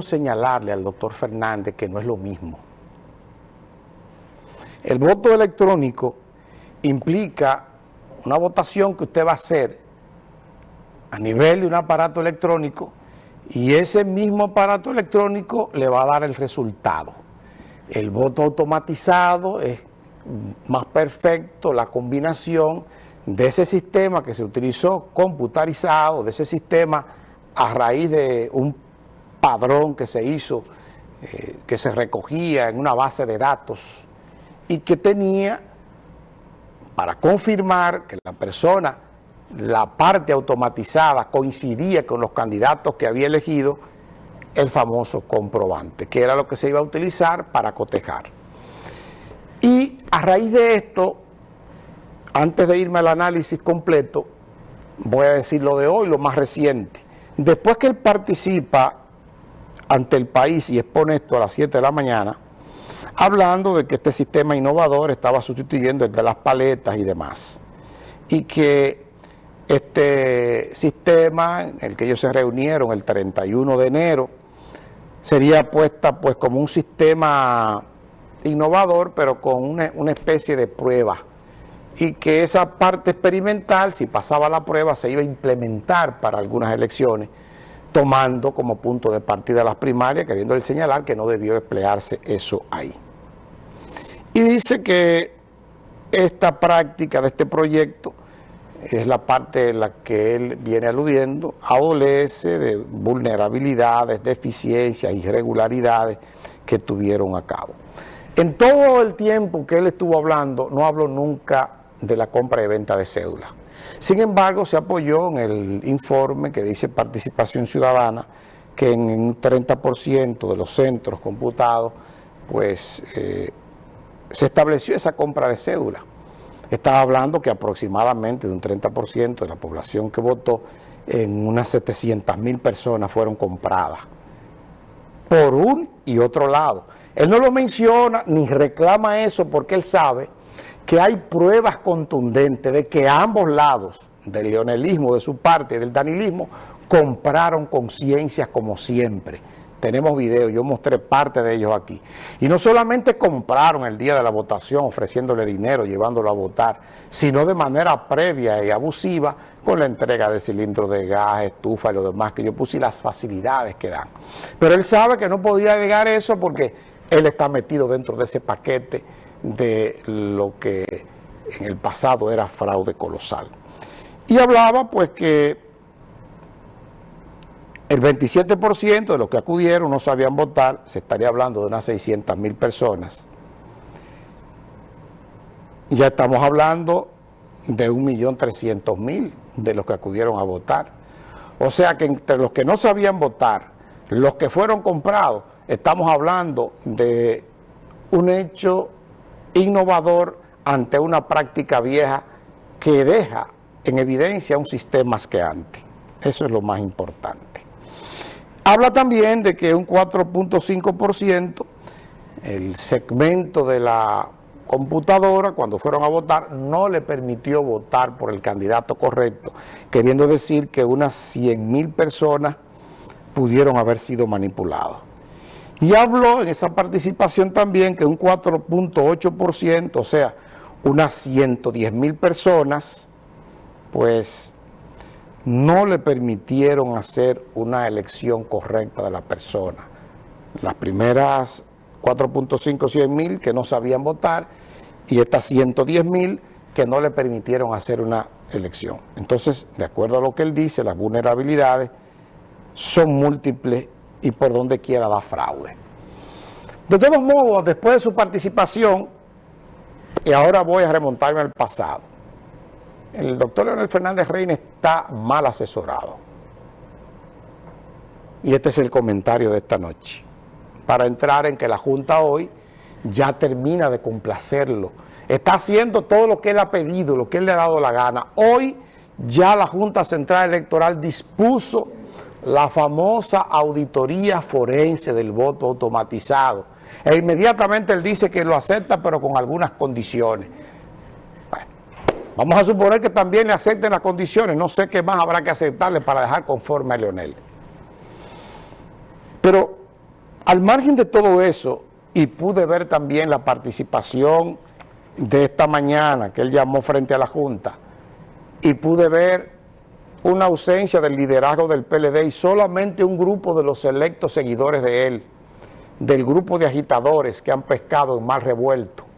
señalarle al doctor Fernández que no es lo mismo. El voto electrónico implica una votación que usted va a hacer a nivel de un aparato electrónico y ese mismo aparato electrónico le va a dar el resultado. El voto automatizado es más perfecto, la combinación de ese sistema que se utilizó computarizado, de ese sistema a raíz de un padrón que se hizo, eh, que se recogía en una base de datos y que tenía para confirmar que la persona, la parte automatizada coincidía con los candidatos que había elegido, el famoso comprobante, que era lo que se iba a utilizar para cotejar. Y a raíz de esto, antes de irme al análisis completo, voy a decir lo de hoy, lo más reciente. Después que él participa ante el país y expone esto a las 7 de la mañana, hablando de que este sistema innovador estaba sustituyendo el de las paletas y demás. Y que este sistema en el que ellos se reunieron el 31 de enero sería puesta pues como un sistema innovador pero con una, una especie de prueba y que esa parte experimental si pasaba la prueba se iba a implementar para algunas elecciones tomando como punto de partida las primarias, queriendo señalar que no debió emplearse eso ahí. Y dice que esta práctica de este proyecto es la parte en la que él viene aludiendo, adolece de vulnerabilidades, deficiencias, irregularidades que tuvieron a cabo. En todo el tiempo que él estuvo hablando, no habló nunca de la compra y venta de cédulas. Sin embargo, se apoyó en el informe que dice participación ciudadana, que en un 30% de los centros computados, pues eh, se estableció esa compra de cédula. Estaba hablando que aproximadamente de un 30% de la población que votó, en unas 700 mil personas fueron compradas por un y otro lado. Él no lo menciona ni reclama eso porque él sabe que hay pruebas contundentes de que ambos lados, del leonelismo de su parte y del danilismo, compraron conciencias como siempre. Tenemos videos, yo mostré parte de ellos aquí. Y no solamente compraron el día de la votación ofreciéndole dinero, llevándolo a votar, sino de manera previa y abusiva con la entrega de cilindros de gas, estufa y lo demás que yo puse y las facilidades que dan. Pero él sabe que no podía llegar eso porque él está metido dentro de ese paquete de lo que en el pasado era fraude colosal. Y hablaba pues que el 27% de los que acudieron no sabían votar, se estaría hablando de unas 600 mil personas. Ya estamos hablando de 1.300.000 de los que acudieron a votar. O sea que entre los que no sabían votar, los que fueron comprados, estamos hablando de un hecho innovador ante una práctica vieja que deja en evidencia un sistema asqueante. Eso es lo más importante. Habla también de que un 4.5%, el segmento de la computadora, cuando fueron a votar, no le permitió votar por el candidato correcto, queriendo decir que unas 100 mil personas pudieron haber sido manipuladas. Y habló en esa participación también que un 4.8%, o sea, unas 110 mil personas, pues no le permitieron hacer una elección correcta de la persona. Las primeras 4.5, 100 mil que no sabían votar y estas 110 mil que no le permitieron hacer una elección. Entonces, de acuerdo a lo que él dice, las vulnerabilidades son múltiples y por donde quiera da fraude. De todos modos, después de su participación, y ahora voy a remontarme al pasado, el doctor Leonel Fernández Reina está mal asesorado. Y este es el comentario de esta noche, para entrar en que la Junta hoy ya termina de complacerlo. Está haciendo todo lo que él ha pedido, lo que él le ha dado la gana. Hoy ya la Junta Central Electoral dispuso la famosa auditoría forense del voto automatizado. E inmediatamente él dice que lo acepta, pero con algunas condiciones. Vamos a suponer que también le acepten las condiciones. No sé qué más habrá que aceptarle para dejar conforme a Leonel. Pero Al margen de todo eso, y pude ver también la participación de esta mañana que él llamó frente a la Junta, y pude ver una ausencia del liderazgo del PLD y solamente un grupo de los electos seguidores de él, del grupo de agitadores que han pescado en mal revuelto